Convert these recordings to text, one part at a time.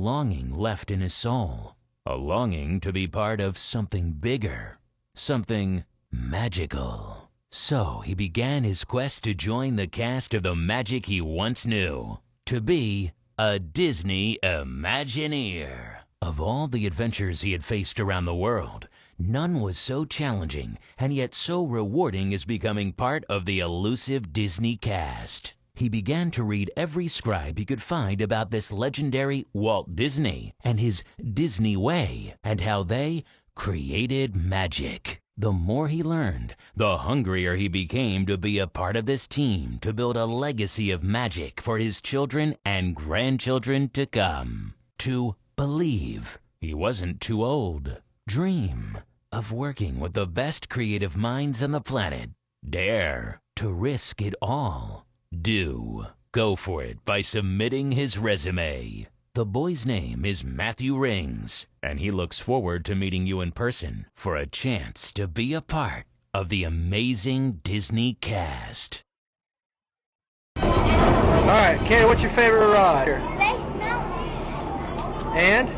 longing left in his soul, a longing to be part of something bigger, something magical. So he began his quest to join the cast of the magic he once knew, to be a Disney Imagineer. Of all the adventures he had faced around the world, none was so challenging and yet so rewarding as becoming part of the elusive Disney cast. He began to read every scribe he could find about this legendary Walt Disney and his Disney way and how they created magic. The more he learned, the hungrier he became to be a part of this team to build a legacy of magic for his children and grandchildren to come. To believe he wasn't too old. Dream of working with the best creative minds on the planet. Dare to risk it all. Do go for it by submitting his resume. The boy's name is Matthew Rings, and he looks forward to meeting you in person for a chance to be a part of the amazing Disney cast. All right, Katie, what's your favorite ride? Space Mountain. And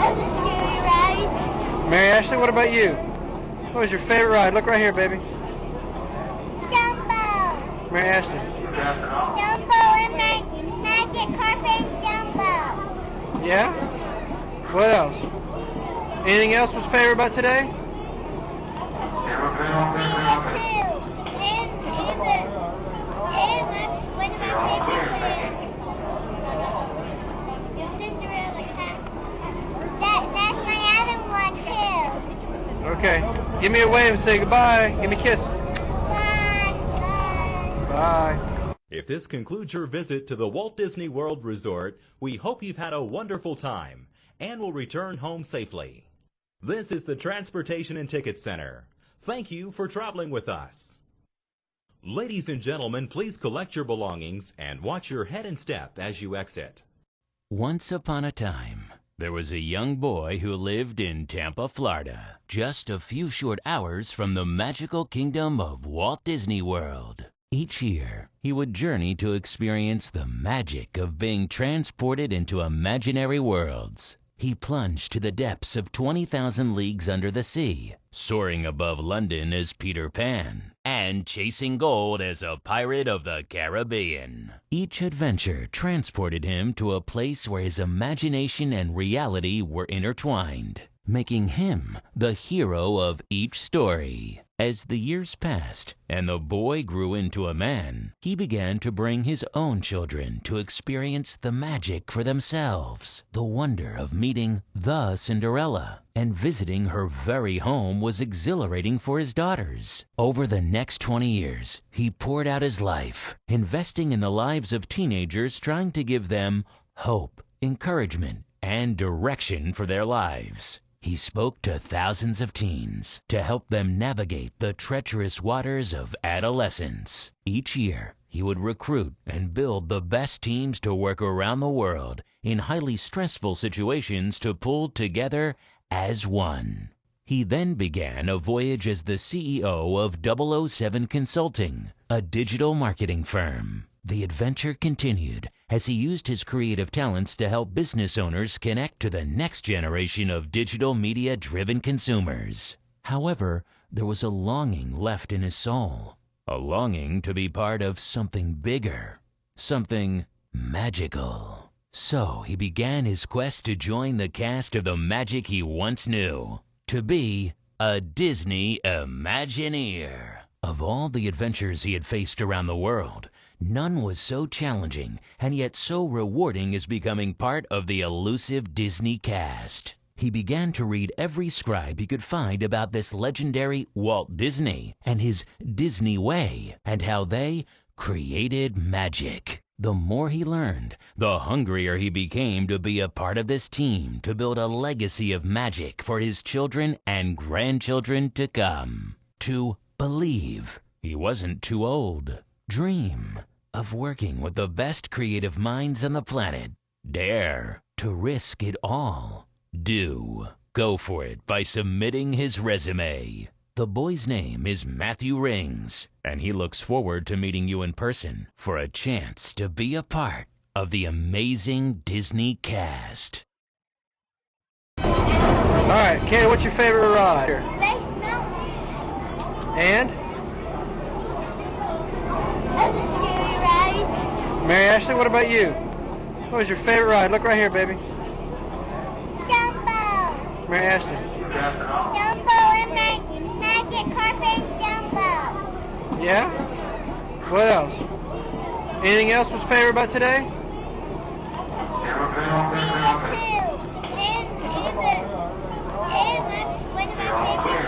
That's ride. Mary Ashley, what about you? What was your favorite ride? Look right here, baby. Mary Ashley. Dumbo and mag- Magic Carpet Dumbo. Yeah? What else? Anything else was favorite about today? Okay. Give me a wave and say goodbye. Give me a kiss. Bye. If this concludes your visit to the Walt Disney World Resort, we hope you've had a wonderful time and will return home safely. This is the Transportation and Ticket Center. Thank you for traveling with us. Ladies and gentlemen, please collect your belongings and watch your head and step as you exit. Once upon a time, there was a young boy who lived in Tampa, Florida, just a few short hours from the magical kingdom of Walt Disney World. Each year, he would journey to experience the magic of being transported into imaginary worlds. He plunged to the depths of 20,000 leagues under the sea, soaring above London as Peter Pan, and chasing gold as a pirate of the Caribbean. Each adventure transported him to a place where his imagination and reality were intertwined, making him the hero of each story. As the years passed and the boy grew into a man, he began to bring his own children to experience the magic for themselves. The wonder of meeting the Cinderella and visiting her very home was exhilarating for his daughters. Over the next 20 years, he poured out his life, investing in the lives of teenagers trying to give them hope, encouragement, and direction for their lives. He spoke to thousands of teens to help them navigate the treacherous waters of adolescence. Each year, he would recruit and build the best teams to work around the world in highly stressful situations to pull together as one. He then began a voyage as the CEO of 007 Consulting, a digital marketing firm. The adventure continued as he used his creative talents to help business owners connect to the next generation of digital media driven consumers. However, there was a longing left in his soul, a longing to be part of something bigger, something magical. So he began his quest to join the cast of the magic he once knew, to be a Disney Imagineer. Of all the adventures he had faced around the world, none was so challenging and yet so rewarding as becoming part of the elusive Disney cast. He began to read every scribe he could find about this legendary Walt Disney and his Disney way and how they created magic. The more he learned, the hungrier he became to be a part of this team to build a legacy of magic for his children and grandchildren to come. To believe he wasn't too old. Dream of working with the best creative minds on the planet. Dare to risk it all. Do go for it by submitting his resume. The boy's name is Matthew Rings, and he looks forward to meeting you in person for a chance to be a part of the amazing Disney cast. All right, Kenny, what's your favorite ride? Space Mountain. And Other scary rides. Mary Ashley, what about you? What was your favorite ride? Look right here, baby. Dumbo. Mary Ashley. Dumbo and Mag- Magic Carpet Dumbo. Yeah? What else? Anything else was favorite about today? Me too. And, and, the, and my, one of my favorites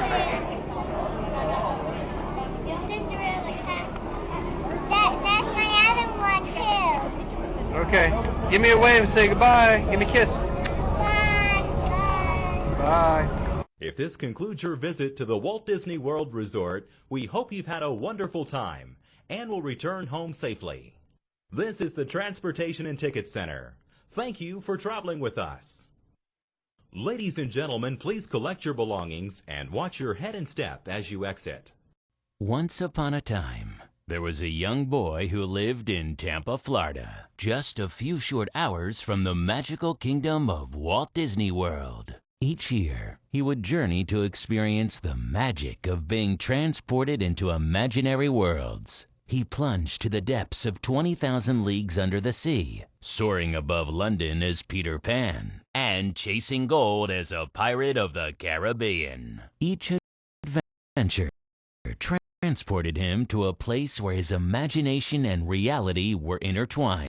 is the Cinderella cat. That, that's my other one too. Okay. Give me a wave and say goodbye. Give me a kiss. Bye. Bye. Bye. If this concludes your visit to the Walt Disney World Resort, we hope you've had a wonderful time and will return home safely. This is the Transportation and Ticket Center. Thank you for traveling with us. Ladies and gentlemen, please collect your belongings and watch your head and step as you exit. Once upon a time, there was a young boy who lived in Tampa, Florida, just a few short hours from the magical kingdom of Walt Disney World. Each year, he would journey to experience the magic of being transported into imaginary worlds. He plunged to the depths of 20,000 leagues under the sea, soaring above London as Peter Pan, and chasing gold as a pirate of the Caribbean. Each adventure transported him to a place where his imagination and reality were intertwined.